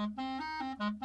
Mm-hmm.